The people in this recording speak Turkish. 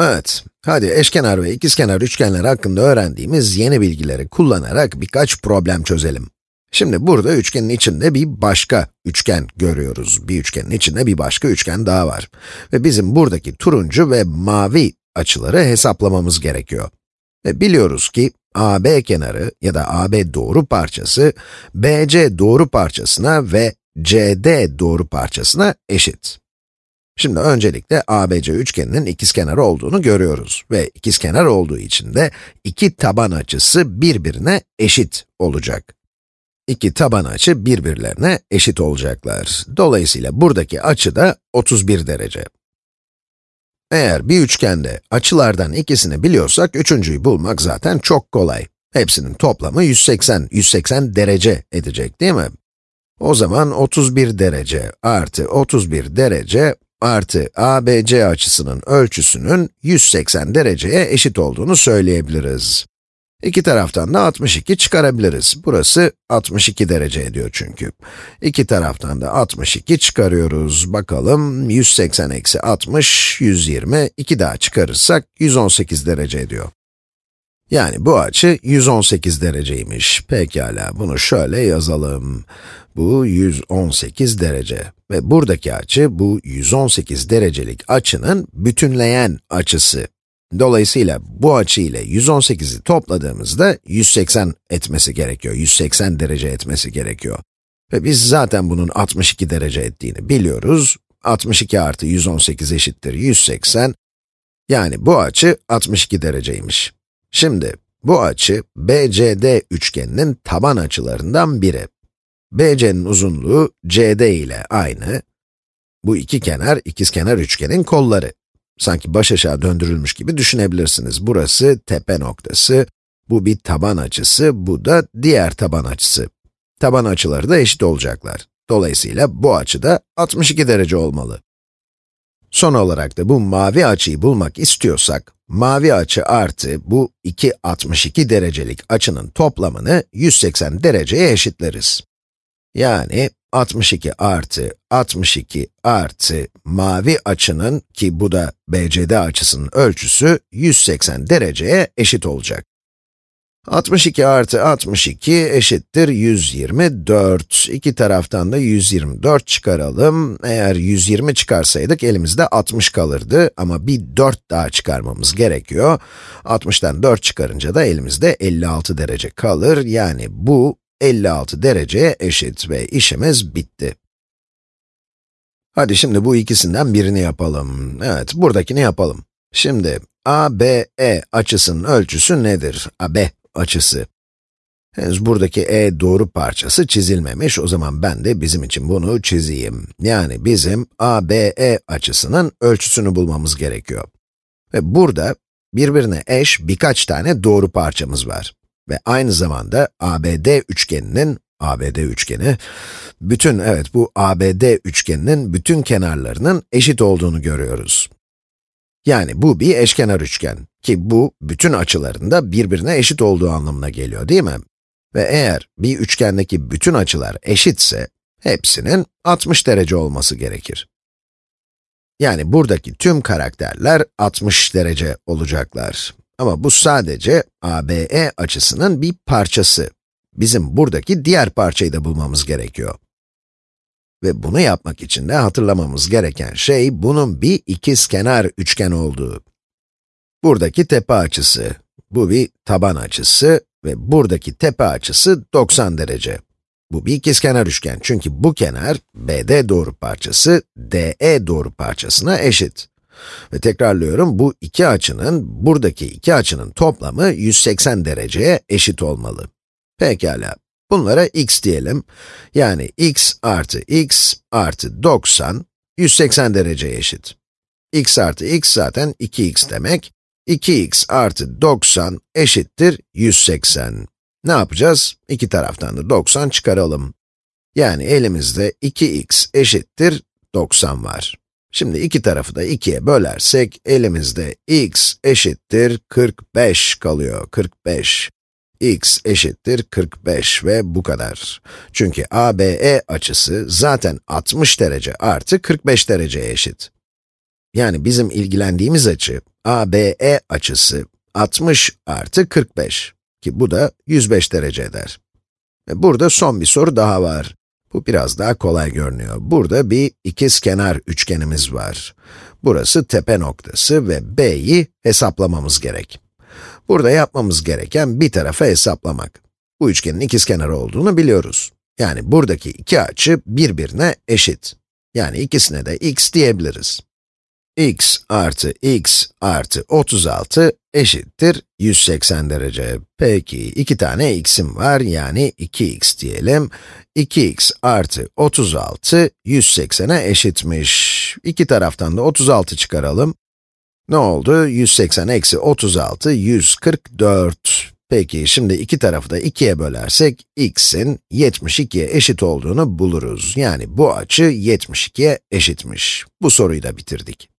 Evet, hadi eşkenar ve ikizkenar üçgenler hakkında öğrendiğimiz yeni bilgileri kullanarak birkaç problem çözelim. Şimdi burada üçgenin içinde bir başka üçgen görüyoruz. Bir üçgenin içinde bir başka üçgen daha var. Ve bizim buradaki turuncu ve mavi açıları hesaplamamız gerekiyor. Ve biliyoruz ki AB kenarı ya da AB doğru parçası, BC doğru parçasına ve CD doğru parçasına eşit. Şimdi öncelikle ABC üçgeninin ikizkenar olduğunu görüyoruz ve ikizkenar olduğu için de iki taban açısı birbirine eşit olacak. İki taban açı birbirlerine eşit olacaklar. Dolayısıyla buradaki açı da 31 derece. Eğer bir üçgende açılardan ikisini biliyorsak, üçüncüyü bulmak zaten çok kolay. Hepsinin toplamı 180, 180 derece edecek değil mi? O zaman 31 derece artı 31 derece artı ABC açısının ölçüsünün 180 dereceye eşit olduğunu söyleyebiliriz. İki taraftan da 62 çıkarabiliriz. Burası 62 derece ediyor çünkü. İki taraftan da 62 çıkarıyoruz. Bakalım, 180 eksi 60, 120, 2 daha çıkarırsak 118 derece ediyor. Yani bu açı 118 dereceymiş. Pekala, bunu şöyle yazalım. Bu 118 derece ve buradaki açı bu 118 derecelik açının bütünleyen açısı. Dolayısıyla bu açı ile 118'i topladığımızda 180 etmesi gerekiyor, 180 derece etmesi gerekiyor. Ve biz zaten bunun 62 derece ettiğini biliyoruz. 62 artı 118 eşittir 180. Yani bu açı 62 dereceymiş. Şimdi, bu açı BCD üçgeninin taban açılarından biri. BC'nin uzunluğu CD ile aynı. Bu iki kenar, ikizkenar üçgenin kolları. Sanki baş aşağı döndürülmüş gibi düşünebilirsiniz. Burası tepe noktası, bu bir taban açısı, bu da diğer taban açısı. Taban açıları da eşit olacaklar. Dolayısıyla bu açı da 62 derece olmalı. Son olarak da bu mavi açıyı bulmak istiyorsak, mavi açı artı bu iki 62 derecelik açının toplamını 180 dereceye eşitleriz. Yani 62 artı 62 artı mavi açının ki bu da BCD açısının ölçüsü 180 dereceye eşit olacak. 62 artı 62 eşittir 124. İki taraftan da 124 çıkaralım. Eğer 120 çıkarsaydık elimizde 60 kalırdı ama bir 4 daha çıkarmamız gerekiyor. 60'tan 4 çıkarınca da elimizde 56 derece kalır. Yani bu 56 dereceye eşit ve işimiz bitti. Hadi şimdi bu ikisinden birini yapalım. Evet, buradakini yapalım. Şimdi, ABE açısının ölçüsü nedir? AB açısı. Henüz buradaki e doğru parçası çizilmemiş, o zaman ben de bizim için bunu çizeyim. Yani bizim ABE açısının ölçüsünü bulmamız gerekiyor. Ve burada birbirine eş birkaç tane doğru parçamız var. Ve aynı zamanda ABD üçgeninin, ABD üçgeni, bütün, evet bu ABD üçgeninin bütün kenarlarının eşit olduğunu görüyoruz. Yani bu bir eşkenar üçgen ki bu bütün açılarında birbirine eşit olduğu anlamına geliyor değil mi? Ve eğer bir üçgendeki bütün açılar eşitse, hepsinin 60 derece olması gerekir. Yani buradaki tüm karakterler 60 derece olacaklar. Ama bu sadece ABE açısının bir parçası. Bizim buradaki diğer parçayı da bulmamız gerekiyor. Ve bunu yapmak için de hatırlamamız gereken şey, bunun bir ikizkenar üçgen olduğu. Buradaki tepe açısı, bu bir taban açısı ve buradaki tepe açısı 90 derece. Bu bir ikizkenar üçgen çünkü bu kenar, BD doğru parçası, DE doğru parçasına eşit. Ve tekrarlıyorum, bu iki açının, buradaki iki açının toplamı 180 dereceye eşit olmalı. Pekala, bunlara x diyelim. Yani x artı x artı 90, 180 dereceye eşit. x artı x zaten 2x demek. 2x artı 90 eşittir 180. Ne yapacağız? İki taraftan da 90 çıkaralım. Yani elimizde 2x eşittir 90 var. Şimdi iki tarafı da 2'ye bölersek, elimizde x eşittir 45 kalıyor, 45. x eşittir 45 ve bu kadar. Çünkü ABE açısı zaten 60 derece artı 45 dereceye eşit. Yani bizim ilgilendiğimiz açı, ABE açısı 60 artı 45 ki bu da 105 derece eder. Ve burada son bir soru daha var. Bu biraz daha kolay görünüyor. Burada bir ikizkenar üçgenimiz var. Burası tepe noktası ve b'yi hesaplamamız gerek. Burada yapmamız gereken bir tarafı hesaplamak. Bu üçgenin ikizkenarı olduğunu biliyoruz. Yani buradaki iki açı birbirine eşit. Yani ikisine de x diyebiliriz x artı x artı 36 eşittir 180 derece. Peki, iki tane x'im var, yani 2x diyelim. 2x artı 36, 180'e eşitmiş. İki taraftan da 36 çıkaralım. Ne oldu? 180 eksi 36, 144. Peki, şimdi iki tarafı da 2'ye bölersek, x'in 72'ye eşit olduğunu buluruz. Yani bu açı 72'ye eşitmiş. Bu soruyu da bitirdik.